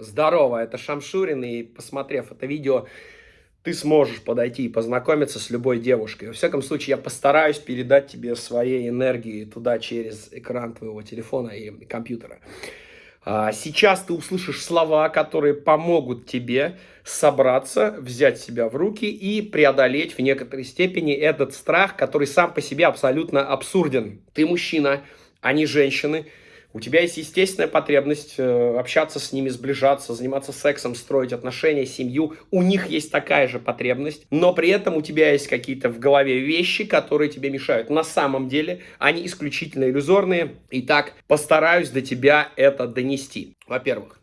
Здорово, это Шамшурин, и посмотрев это видео, ты сможешь подойти и познакомиться с любой девушкой. Во всяком случае, я постараюсь передать тебе своей энергии туда через экран твоего телефона и компьютера. А, сейчас ты услышишь слова, которые помогут тебе собраться, взять себя в руки и преодолеть в некоторой степени этот страх, который сам по себе абсолютно абсурден. Ты мужчина, а не женщины. У тебя есть естественная потребность э, общаться с ними, сближаться, заниматься сексом, строить отношения, семью. У них есть такая же потребность, но при этом у тебя есть какие-то в голове вещи, которые тебе мешают. На самом деле они исключительно иллюзорные. Итак, постараюсь до тебя это донести. Во-первых,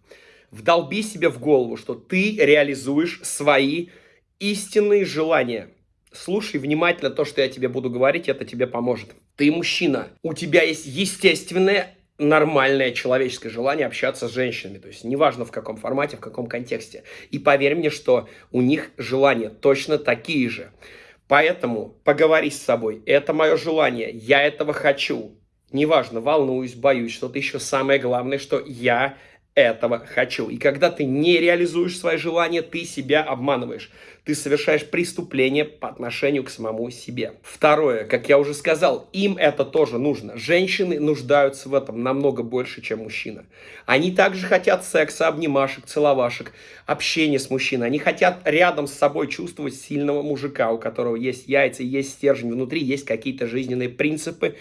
вдолби себе в голову, что ты реализуешь свои истинные желания. Слушай внимательно то, что я тебе буду говорить, это тебе поможет. Ты мужчина, у тебя есть естественное нормальное человеческое желание общаться с женщинами. То есть неважно в каком формате, в каком контексте. И поверь мне, что у них желания точно такие же. Поэтому поговори с собой. Это мое желание. Я этого хочу. Неважно, волнуюсь, боюсь, что-то еще. Самое главное, что я этого хочу. И когда ты не реализуешь свои желания, ты себя обманываешь. Ты совершаешь преступление по отношению к самому себе. Второе, как я уже сказал, им это тоже нужно. Женщины нуждаются в этом намного больше, чем мужчина. Они также хотят секса, обнимашек, целовашек, общения с мужчиной. Они хотят рядом с собой чувствовать сильного мужика, у которого есть яйца, есть стержень внутри, есть какие-то жизненные принципы,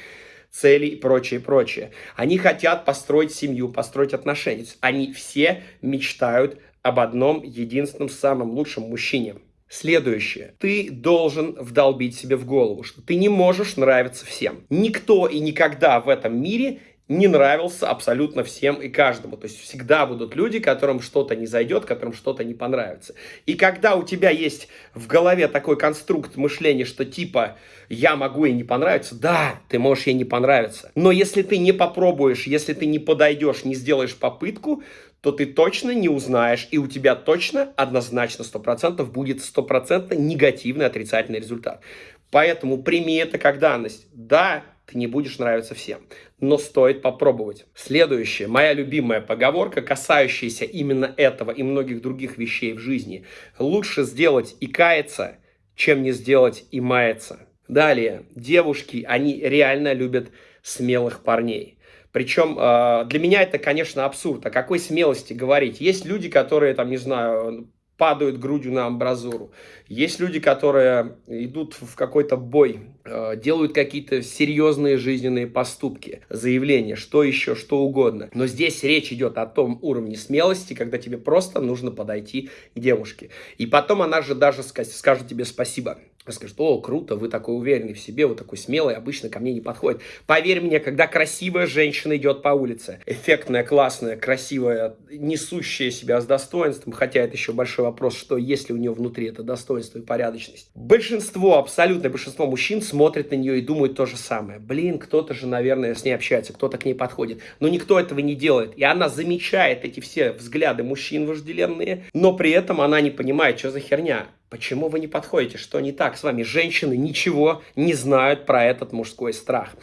цели и прочее, прочее. Они хотят построить семью, построить отношения. Они все мечтают об одном единственном самом лучшем мужчине. Следующее. Ты должен вдолбить себе в голову, что ты не можешь нравиться всем. Никто и никогда в этом мире не нравился абсолютно всем и каждому. То есть всегда будут люди, которым что-то не зайдет, которым что-то не понравится. И когда у тебя есть в голове такой конструкт мышления, что типа я могу ей не понравиться, да, ты можешь ей не понравиться. Но если ты не попробуешь, если ты не подойдешь, не сделаешь попытку, то ты точно не узнаешь, и у тебя точно однозначно 100% будет 100% негативный отрицательный результат. Поэтому прими это как данность. Да, ты не будешь нравиться всем. Но стоит попробовать. Следующее, моя любимая поговорка, касающаяся именно этого и многих других вещей в жизни. Лучше сделать и каяться, чем не сделать и маяться. Далее, девушки, они реально любят смелых парней. Причем э, для меня это, конечно, абсурд. О какой смелости говорить? Есть люди, которые, там, не знаю, падают грудью на амбразуру. Есть люди, которые идут в какой-то бой, э, делают какие-то серьезные жизненные поступки, заявления, что еще, что угодно. Но здесь речь идет о том уровне смелости, когда тебе просто нужно подойти к девушке. И потом она же даже скажет тебе спасибо скажет, о, круто, вы такой уверенный в себе, вы такой смелый, обычно ко мне не подходит. Поверь мне, когда красивая женщина идет по улице, эффектная, классная, красивая, несущая себя с достоинством, хотя это еще большой вопрос, что если у нее внутри это достоинство и порядочность. Большинство, абсолютное большинство мужчин смотрит на нее и думает то же самое. Блин, кто-то же, наверное, с ней общается, кто-то к ней подходит. Но никто этого не делает. И она замечает эти все взгляды мужчин вожделенные, но при этом она не понимает, что за херня. Почему вы не подходите? Что не так с вами? Женщины ничего не знают про этот мужской страх.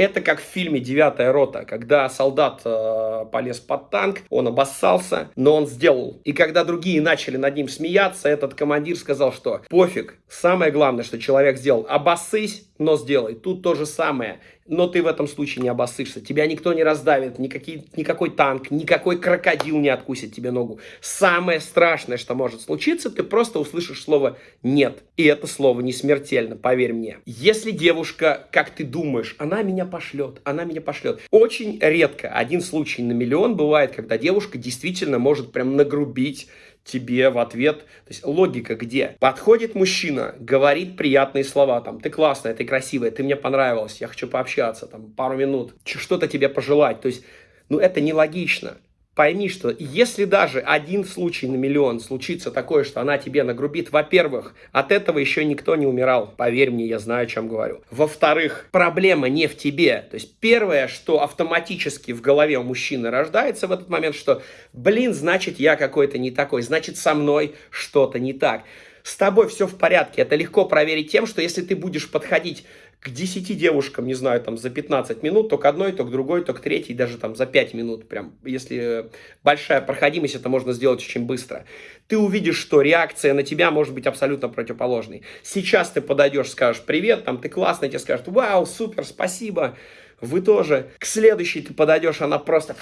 Это как в фильме «Девятая рота», когда солдат э, полез под танк, он обоссался, но он сделал. И когда другие начали над ним смеяться, этот командир сказал, что пофиг, самое главное, что человек сделал, обоссысь, но сделай. Тут то же самое но ты в этом случае не обоссышься. Тебя никто не раздавит, никакие, никакой танк, никакой крокодил не откусит тебе ногу. Самое страшное, что может случиться, ты просто услышишь слово «нет». И это слово не смертельно, поверь мне. Если девушка, как ты думаешь, она меня пошлет, она меня пошлет. Очень редко, один случай на миллион бывает, когда девушка действительно может прям нагрубить тебе в ответ. То есть логика где? Подходит мужчина, говорит приятные слова, там, ты классная, ты красивая, ты мне понравилась, я хочу пообщаться, там, пару минут, что-то тебе пожелать. То есть, ну, это нелогично пойми, что если даже один случай на миллион случится такое, что она тебе нагрубит, во-первых, от этого еще никто не умирал. Поверь мне, я знаю, о чем говорю. Во-вторых, проблема не в тебе. То есть первое, что автоматически в голове у мужчины рождается в этот момент, что, блин, значит, я какой-то не такой, значит, со мной что-то не так. С тобой все в порядке. Это легко проверить тем, что если ты будешь подходить к 10 девушкам, не знаю, там за 15 минут, то к одной, то к другой, то к третьей, даже там за 5 минут. Прям, если большая проходимость, это можно сделать очень быстро. Ты увидишь, что реакция на тебя может быть абсолютно противоположной. Сейчас ты подойдешь, скажешь привет, там ты классный, тебе скажут вау, супер, спасибо. Вы тоже. К следующей ты подойдешь, она просто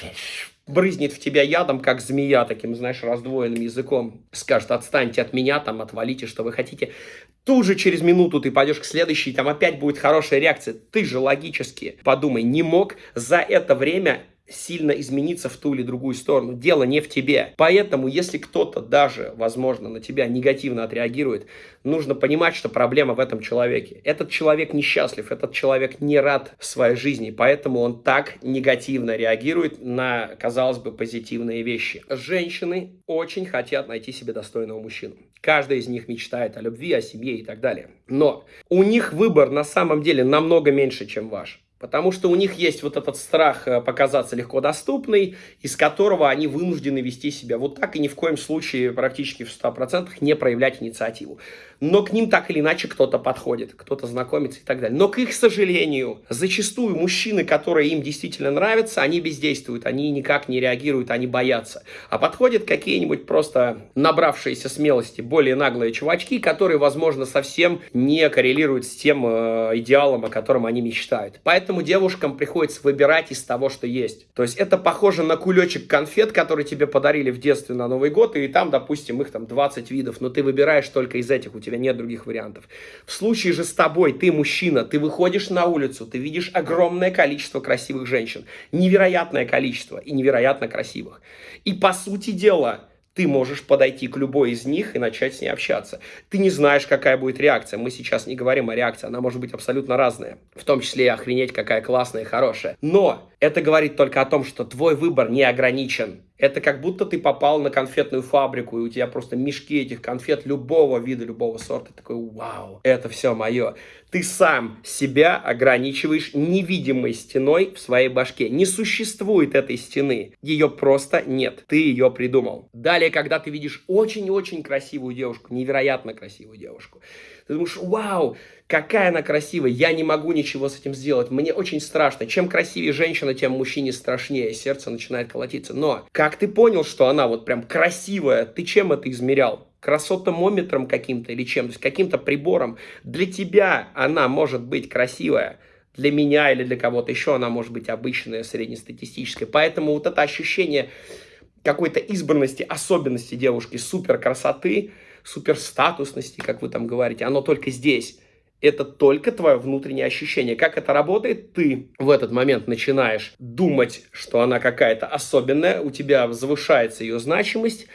брызнет в тебя ядом, как змея, таким, знаешь, раздвоенным языком. Скажет, отстаньте от меня, там, отвалите, что вы хотите. Тут же через минуту ты пойдешь к следующей, там опять будет хорошая реакция. Ты же логически, подумай, не мог за это время сильно измениться в ту или другую сторону. Дело не в тебе. Поэтому, если кто-то даже, возможно, на тебя негативно отреагирует, нужно понимать, что проблема в этом человеке. Этот человек несчастлив, этот человек не рад своей жизни, поэтому он так негативно реагирует на, казалось бы, позитивные вещи. Женщины очень хотят найти себе достойного мужчину. Каждая из них мечтает о любви, о семье и так далее. Но у них выбор на самом деле намного меньше, чем ваш. Потому что у них есть вот этот страх э, показаться легко доступной, из которого они вынуждены вести себя вот так и ни в коем случае практически в 100% не проявлять инициативу но к ним так или иначе кто-то подходит, кто-то знакомится и так далее. Но, к их сожалению, зачастую мужчины, которые им действительно нравятся, они бездействуют, они никак не реагируют, они боятся. А подходят какие-нибудь просто набравшиеся смелости, более наглые чувачки, которые, возможно, совсем не коррелируют с тем э, идеалом, о котором они мечтают. Поэтому девушкам приходится выбирать из того, что есть. То есть это похоже на кулечек конфет, который тебе подарили в детстве на Новый год, и там, допустим, их там 20 видов, но ты выбираешь только из этих, у тебя тебя нет других вариантов. В случае же с тобой, ты мужчина, ты выходишь на улицу, ты видишь огромное количество красивых женщин, невероятное количество и невероятно красивых. И по сути дела, ты можешь подойти к любой из них и начать с ней общаться. Ты не знаешь, какая будет реакция. Мы сейчас не говорим о реакции, она может быть абсолютно разная. В том числе и охренеть, какая классная и хорошая. Но это говорит только о том, что твой выбор не ограничен. Это как будто ты попал на конфетную фабрику, и у тебя просто мешки этих конфет любого вида, любого сорта. Такой, вау, это все мое. Ты сам себя ограничиваешь невидимой стеной в своей башке. Не существует этой стены. Ее просто нет. Ты ее придумал. Далее, когда ты видишь очень-очень красивую девушку, невероятно красивую девушку, ты думаешь, вау, какая она красивая, я не могу ничего с этим сделать, мне очень страшно. Чем красивее женщина, тем мужчине страшнее, сердце начинает колотиться. Но как ты понял, что она вот прям красивая, ты чем это измерял? красотомометром каким-то или чем, то есть каким-то прибором. Для тебя она может быть красивая, для меня или для кого-то еще она может быть обычная, среднестатистическая. Поэтому вот это ощущение какой-то избранности, особенности девушки, супер красоты, супер статусности, как вы там говорите, оно только здесь это только твое внутреннее ощущение. Как это работает? Ты в этот момент начинаешь думать, что она какая-то особенная, у тебя завышается ее значимость,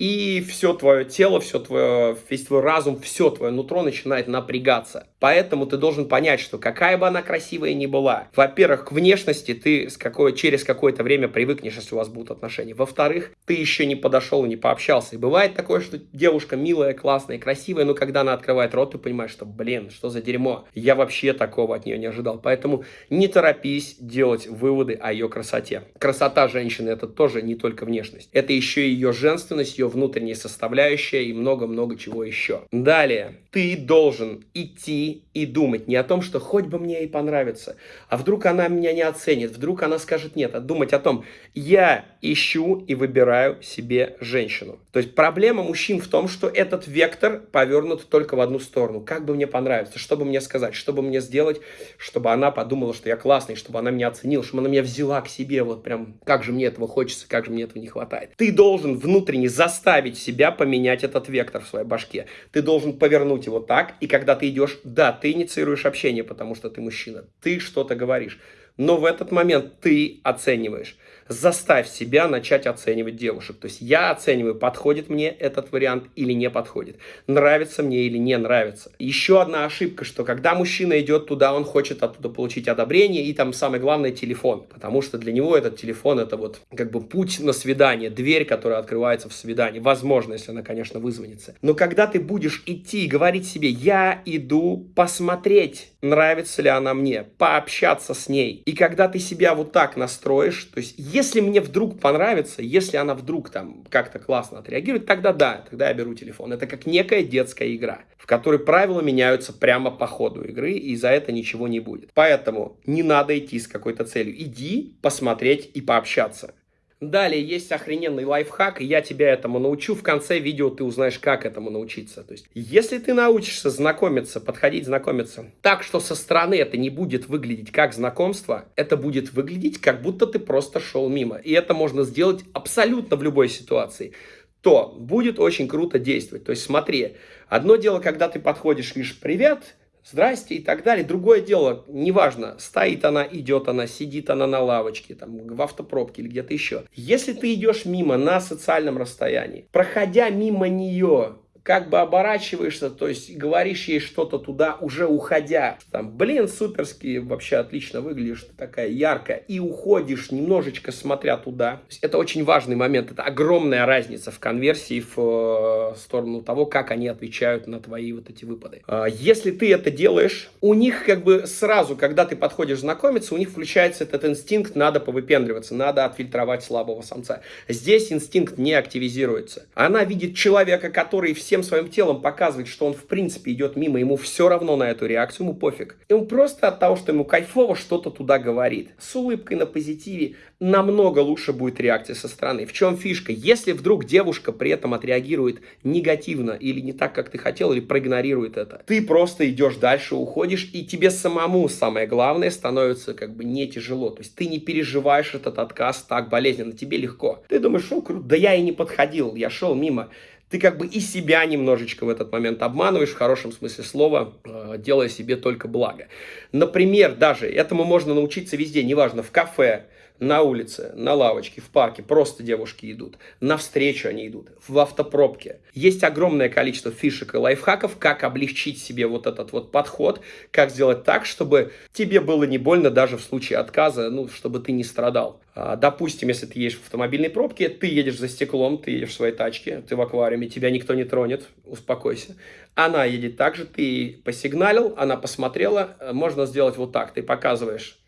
и все твое тело, все твое, весь твой разум, все твое нутро начинает напрягаться. Поэтому ты должен понять, что какая бы она красивая ни была, во-первых, к внешности ты с какой, через какое-то время привыкнешь, если у вас будут отношения. Во-вторых, ты еще не подошел не пообщался. И бывает такое, что девушка милая, классная, красивая, но когда она открывает рот, ты понимаешь, что, блин, что за дерьмо. Я вообще такого от нее не ожидал. Поэтому не торопись делать выводы о ее красоте. Красота женщины это тоже не только внешность. Это еще и ее женственность, ее внутренняя составляющая и много-много чего еще. Далее, ты должен идти и думать не о том, что хоть бы мне и понравится, а вдруг она меня не оценит, вдруг она скажет нет, а думать о том, я ищу и выбираю себе женщину. То есть проблема мужчин в том, что этот вектор повернут только в одну сторону. Как бы мне понравиться, что бы мне сказать, что бы мне сделать, чтобы она подумала, что я классный, чтобы она меня оценила, чтобы она меня взяла к себе, вот прям, как же мне этого хочется, как же мне этого не хватает. Ты должен внутренне заставить себя поменять этот вектор в своей башке. Ты должен повернуть его так, и когда ты идешь, да, ты инициируешь общение, потому что ты мужчина, ты что-то говоришь, но в этот момент ты оцениваешь заставь себя начать оценивать девушек. То есть я оцениваю, подходит мне этот вариант или не подходит, нравится мне или не нравится. Еще одна ошибка, что когда мужчина идет туда, он хочет оттуда получить одобрение и там самое главное телефон, потому что для него этот телефон это вот как бы путь на свидание, дверь, которая открывается в свидании, возможно, если она, конечно, вызвонится. Но когда ты будешь идти и говорить себе, я иду посмотреть, нравится ли она мне, пообщаться с ней, и когда ты себя вот так настроишь, то есть Если мне вдруг понравится, если она вдруг там как-то классно отреагирует, тогда да, тогда я беру телефон. Это как некая детская игра, в которой правила меняются прямо по ходу игры, и за это ничего не будет. Поэтому не надо идти с какой-то целью. Иди посмотреть и пообщаться. Далее есть охрененный лайфхак, и я тебя этому научу. В конце видео ты узнаешь, как этому научиться. То есть, если ты научишься знакомиться, подходить знакомиться так, что со стороны это не будет выглядеть как знакомство, это будет выглядеть, как будто ты просто шел мимо. И это можно сделать абсолютно в любой ситуации то будет очень круто действовать. То есть смотри, одно дело, когда ты подходишь, видишь, привет, здрасте и так далее. Другое дело, неважно, стоит она, идет она, сидит она на лавочке, там, в автопробке или где-то еще. Если ты идешь мимо на социальном расстоянии, проходя мимо нее, как бы оборачиваешься, то есть говоришь ей что-то туда, уже уходя. Там, блин, суперски, вообще отлично выглядишь, ты такая яркая. И уходишь немножечко смотря туда. Это очень важный момент, это огромная разница в конверсии в э, сторону того, как они отвечают на твои вот эти выпады. Э, если ты это делаешь, у них как бы сразу, когда ты подходишь знакомиться, у них включается этот инстинкт, надо повыпендриваться, надо отфильтровать слабого самца. Здесь инстинкт не активизируется. Она видит человека, который все всем своим телом показывает, что он в принципе идет мимо, ему все равно на эту реакцию, ему пофиг. Он просто от того, что ему кайфово, что-то туда говорит. С улыбкой на позитиве намного лучше будет реакция со стороны. В чем фишка? Если вдруг девушка при этом отреагирует негативно или не так, как ты хотел, или проигнорирует это, ты просто идешь дальше, уходишь, и тебе самому самое главное становится как бы не тяжело. То есть ты не переживаешь этот отказ так болезненно, тебе легко. Ты думаешь, что круто, да я и не подходил, я шел мимо ты как бы и себя немножечко в этот момент обманываешь, в хорошем смысле слова, э, делая себе только благо. Например, даже этому можно научиться везде, неважно, в кафе, на улице, на лавочке, в парке просто девушки идут, навстречу они идут, в автопробке. Есть огромное количество фишек и лайфхаков, как облегчить себе вот этот вот подход, как сделать так, чтобы тебе было не больно даже в случае отказа, ну, чтобы ты не страдал. А, допустим, если ты едешь в автомобильной пробке, ты едешь за стеклом, ты едешь в своей тачке, ты в аквариуме, тебя никто не тронет, успокойся. Она едет так же, ты посигналил, она посмотрела, можно сделать вот так, ты показываешь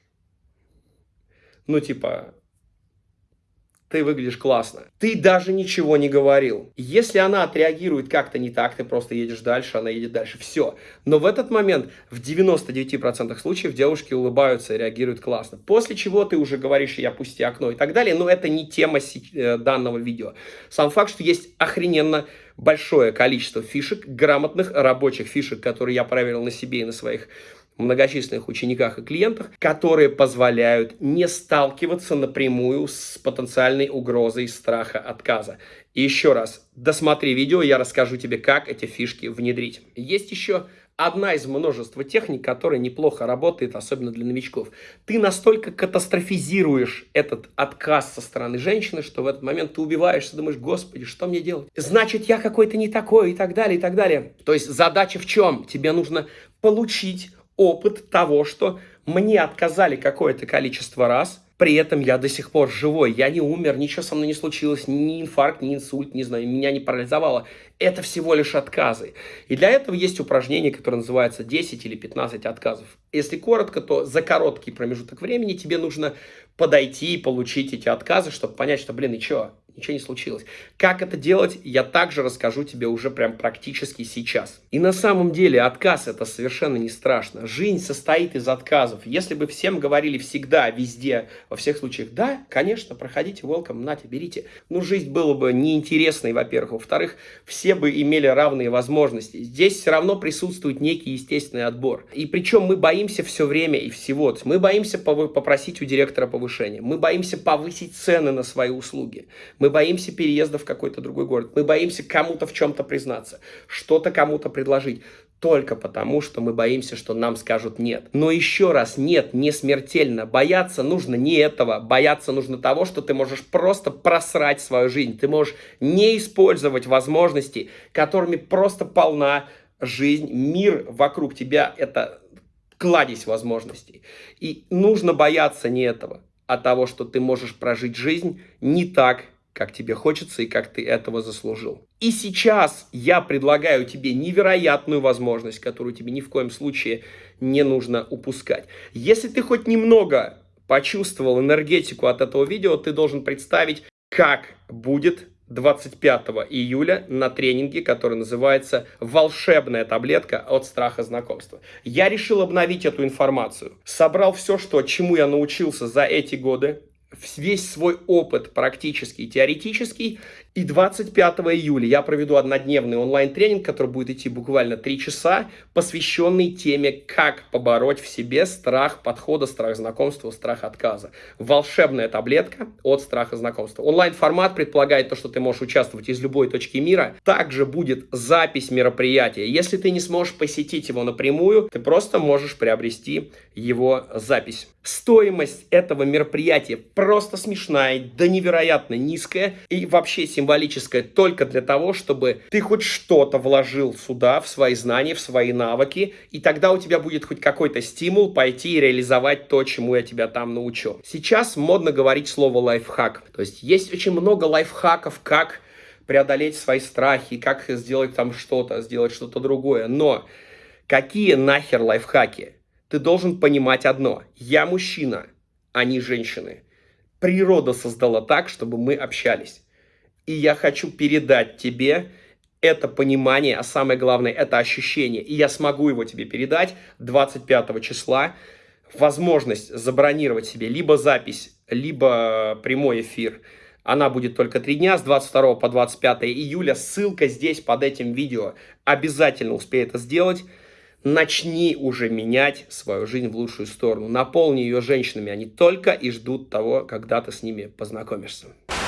ну, типа, ты выглядишь классно. Ты даже ничего не говорил. Если она отреагирует как-то не так, ты просто едешь дальше, она едет дальше. Все. Но в этот момент в 99% случаев девушки улыбаются и реагируют классно. После чего ты уже говоришь, я пусти окно и так далее. Но это не тема э, данного видео. Сам факт, что есть охрененно большое количество фишек, грамотных рабочих фишек, которые я проверил на себе и на своих многочисленных учениках и клиентах, которые позволяют не сталкиваться напрямую с потенциальной угрозой страха отказа. И еще раз, досмотри видео, я расскажу тебе, как эти фишки внедрить. Есть еще одна из множества техник, которая неплохо работает, особенно для новичков. Ты настолько катастрофизируешь этот отказ со стороны женщины, что в этот момент ты убиваешься, думаешь, господи, что мне делать? Значит, я какой-то не такой и так далее, и так далее. То есть задача в чем? Тебе нужно получить опыт того, что мне отказали какое-то количество раз, при этом я до сих пор живой, я не умер, ничего со мной не случилось, ни инфаркт, ни инсульт, не знаю, меня не парализовало. Это всего лишь отказы. И для этого есть упражнение, которое называется 10 или 15 отказов. Если коротко, то за короткий промежуток времени тебе нужно подойти и получить эти отказы, чтобы понять, что, блин, и что, ничего не случилось. Как это делать, я также расскажу тебе уже прям практически сейчас. И на самом деле отказ это совершенно не страшно. Жизнь состоит из отказов. Если бы всем говорили всегда, везде, во всех случаях, да, конечно, проходите, welcome, нате, берите. Ну, жизнь была бы неинтересной, во-первых. Во-вторых, все бы имели равные возможности. Здесь все равно присутствует некий естественный отбор. И причем мы боимся все время и всего. Мы боимся попросить у директора повышения. Мы боимся повысить цены на свои услуги. Мы боимся переезда в какой-то другой город. Мы боимся кому-то в чем-то признаться, что-то кому-то предложить. Только потому, что мы боимся, что нам скажут нет. Но еще раз, нет, не смертельно. Бояться нужно не этого. Бояться нужно того, что ты можешь просто просрать свою жизнь. Ты можешь не использовать возможности, которыми просто полна жизнь, мир вокруг тебя. Это кладезь возможностей. И нужно бояться не этого, а того, что ты можешь прожить жизнь не так, как тебе хочется и как ты этого заслужил. И сейчас я предлагаю тебе невероятную возможность, которую тебе ни в коем случае не нужно упускать. Если ты хоть немного почувствовал энергетику от этого видео, ты должен представить, как будет 25 июля на тренинге, который называется «Волшебная таблетка от страха знакомства». Я решил обновить эту информацию. Собрал все, что, чему я научился за эти годы, весь свой опыт практический, теоретический. И 25 июля я проведу однодневный онлайн-тренинг, который будет идти буквально 3 часа, посвященный теме, как побороть в себе страх подхода, страх знакомства, страх отказа. Волшебная таблетка от страха знакомства. Онлайн-формат предполагает то, что ты можешь участвовать из любой точки мира. Также будет запись мероприятия. Если ты не сможешь посетить его напрямую, ты просто можешь приобрести его запись. Стоимость этого мероприятия просто смешная, да невероятно низкая и вообще символическая только для того, чтобы ты хоть что-то вложил сюда, в свои знания, в свои навыки, и тогда у тебя будет хоть какой-то стимул пойти и реализовать то, чему я тебя там научу. Сейчас модно говорить слово лайфхак, то есть есть очень много лайфхаков, как преодолеть свои страхи, как сделать там что-то, сделать что-то другое, но какие нахер лайфхаки? ты должен понимать одно. Я мужчина, а не женщины. Природа создала так, чтобы мы общались. И я хочу передать тебе это понимание, а самое главное, это ощущение. И я смогу его тебе передать 25 числа. Возможность забронировать себе либо запись, либо прямой эфир. Она будет только три дня, с 22 по 25 июля. Ссылка здесь под этим видео. Обязательно успей это сделать начни уже менять свою жизнь в лучшую сторону. Наполни ее женщинами, они только и ждут того, когда ты с ними познакомишься.